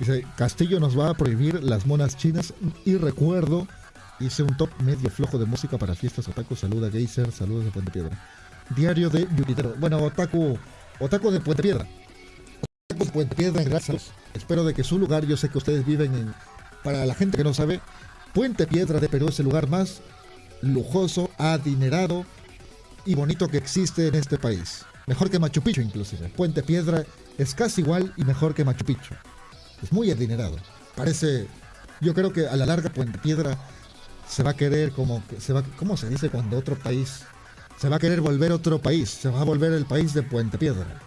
Dice, Castillo nos va a prohibir las monas chinas y recuerdo, hice un top medio flojo de música para fiestas otaku, saluda Geyser, saludos de Puente Piedra. Diario de Yuritero. Bueno, otaku, otaku de Puente Piedra. Otaku de Puente Piedra, gracias. Espero de que su lugar, yo sé que ustedes viven en, para la gente que no sabe, Puente Piedra de Perú es el lugar más lujoso, adinerado y bonito que existe en este país. Mejor que Machu Picchu inclusive. Puente Piedra es casi igual y mejor que Machu Picchu. Es muy adinerado. Parece, yo creo que a la larga Puente Piedra se va a querer como se va, ¿cómo se dice cuando otro país se va a querer volver otro país? Se va a volver el país de Puente Piedra.